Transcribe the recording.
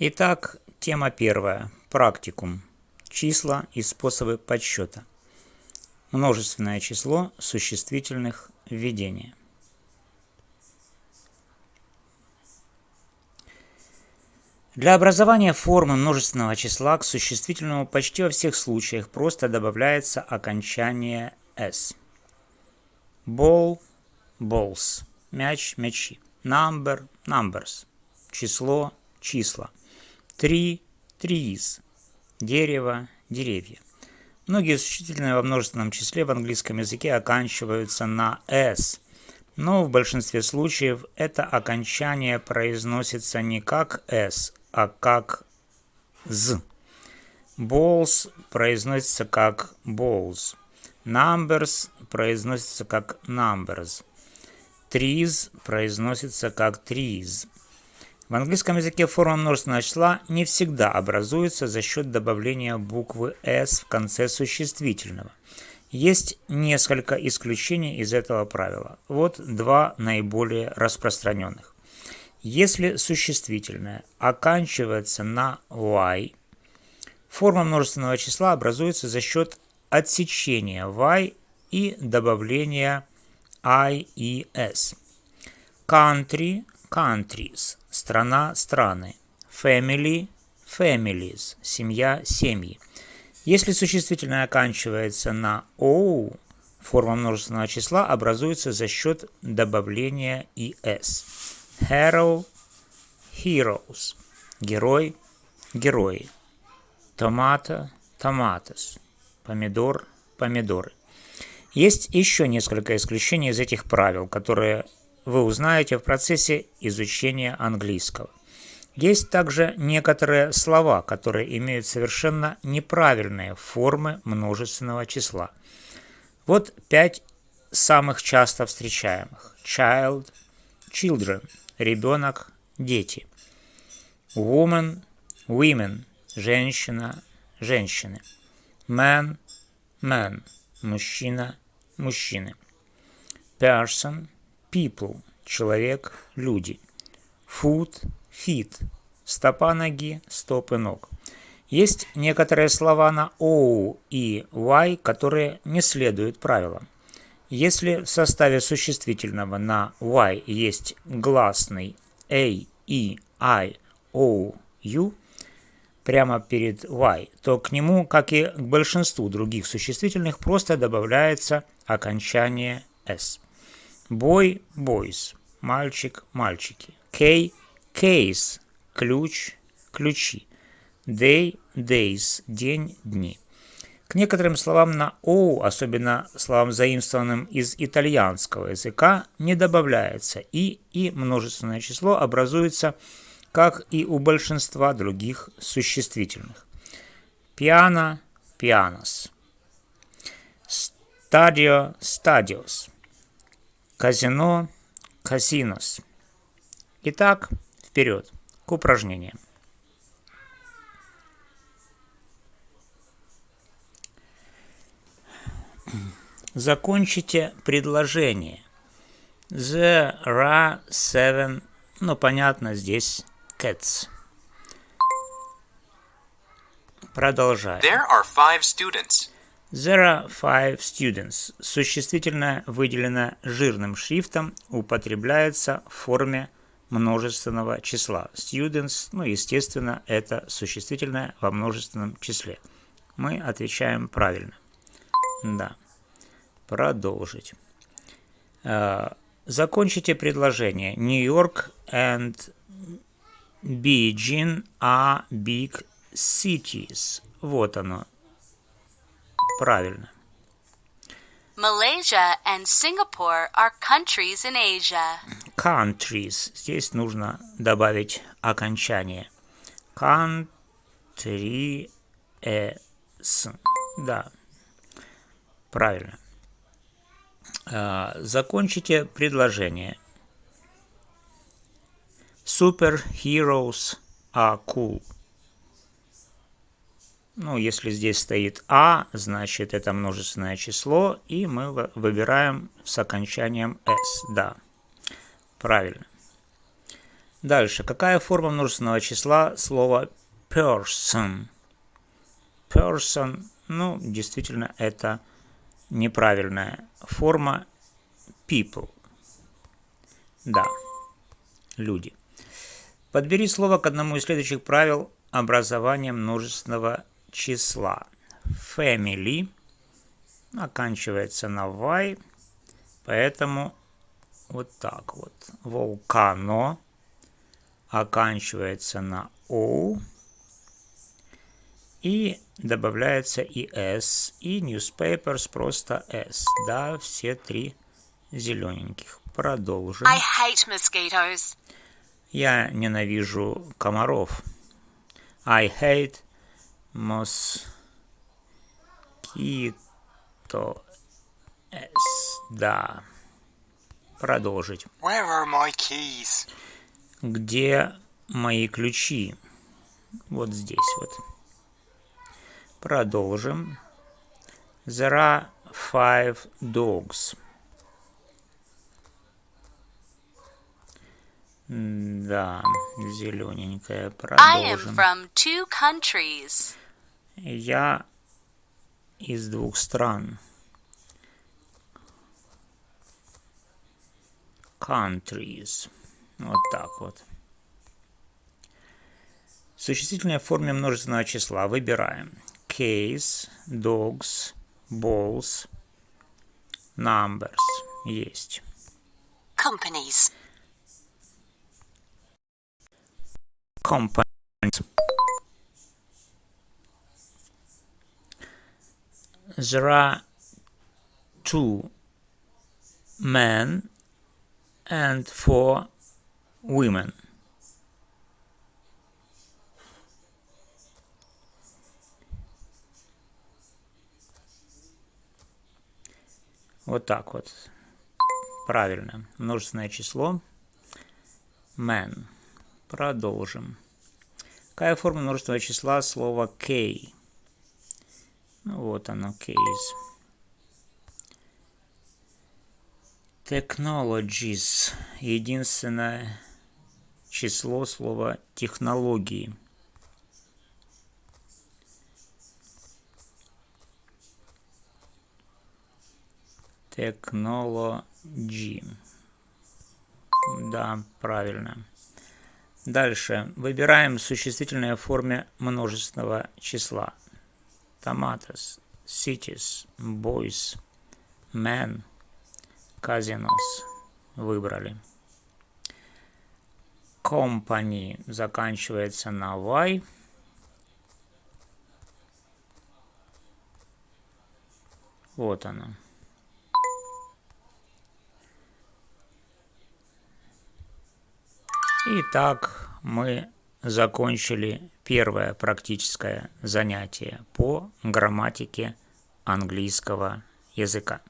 Итак, тема первая. Практикум. Числа и способы подсчета. Множественное число существительных введения. Для образования формы множественного числа к существительному почти во всех случаях просто добавляется окончание «s». Ball – balls, мяч – мячи, number – numbers, число – числа, tree – trees, дерево – деревья. Многие существительные во множественном числе в английском языке оканчиваются на «s», но в большинстве случаев это окончание произносится не как «s», а как «з». Balls произносится как balls. Numbers произносится как numbers. Trees произносится как trees. В английском языке форма множественного числа не всегда образуется за счет добавления буквы s в конце существительного. Есть несколько исключений из этого правила. Вот два наиболее распространенных. Если существительное оканчивается на y, форма множественного числа образуется за счет отсечения y и добавления i и s. Country – countries, страна – страны. Family – families, семья – семьи. Если существительное оканчивается на o, форма множественного числа образуется за счет добавления es. Hero – heroes. Герой – герои. Томато – tomatoes. Помидор – помидоры. Есть еще несколько исключений из этих правил, которые вы узнаете в процессе изучения английского. Есть также некоторые слова, которые имеют совершенно неправильные формы множественного числа. Вот пять самых часто встречаемых. Child, children – ребенок, дети. Woman, women, женщина, женщины. Man, man, мужчина, мужчины. Person, people, человек, люди. Foot, feet, стопа ноги, стопы ног. Есть некоторые слова на O и Y, которые не следуют правилам. Если в составе существительного на y есть гласный a, e, i, o, u прямо перед y, то к нему, как и к большинству других существительных, просто добавляется окончание s. Boy – boys, мальчик – мальчики. K – case, ключ, ключи. Day – days, день, дни. К некоторым словам на «оу», особенно словам, заимствованным из итальянского языка, не добавляется «и» и множественное число образуется, как и у большинства других существительных. Пиано – pianos. Стадио – stadios. Казино – casinos. Итак, вперед к упражнениям. Закончите предложение. There are seven, ну понятно, здесь cats. Продолжаем. There are five students. There are five students. Существительное выделено жирным шрифтом, употребляется в форме множественного числа. Students, ну, естественно, это существительное во множественном числе. Мы отвечаем правильно. Да. Продолжить. А, закончите предложение. York and Beijing are big cities. Вот оно. Правильно. Malaysia and Singapore are countries in Asia. Countries. Здесь нужно добавить окончание. Countries. Да. Правильно. А, закончите предложение. Superheroes are cool. Ну, если здесь стоит А, значит это множественное число, и мы выбираем с окончанием S. Да, правильно. Дальше. Какая форма множественного числа слова person? Person, ну, действительно, это неправильная форма people. Да, люди. Подбери слово к одному из следующих правил образования множественного числа. Family оканчивается на y, поэтому вот так вот. Volcano оканчивается на o и добавляется и s, и newspapers просто s. Да, все три зелененьких. Продолжим. I hate mosquitoes. Я ненавижу комаров. I hate mosquito. S. Да. Продолжить. Where are my keys? Где мои ключи? Вот здесь вот. Продолжим. There are five dogs. Да, зелененькая. I am Продолжим. from two countries. Я из двух стран. Countries. Вот так вот. Существительное в форме множественного числа выбираем. Case, dogs, balls, numbers. Есть. Companies. Companies. There are two men and four women. Вот так вот. Правильно. Множественное число. Man. Продолжим. Какая форма множественного числа слова K? Ну, вот оно, case. Technologies. Единственное число слова технологии. Technology. Да, правильно. Дальше. Выбираем существительное в форме множественного числа. Tomatoes, cities, boys, men, casinos. Выбрали. Company заканчивается на Y. Вот она. Итак, мы закончили первое практическое занятие по грамматике английского языка.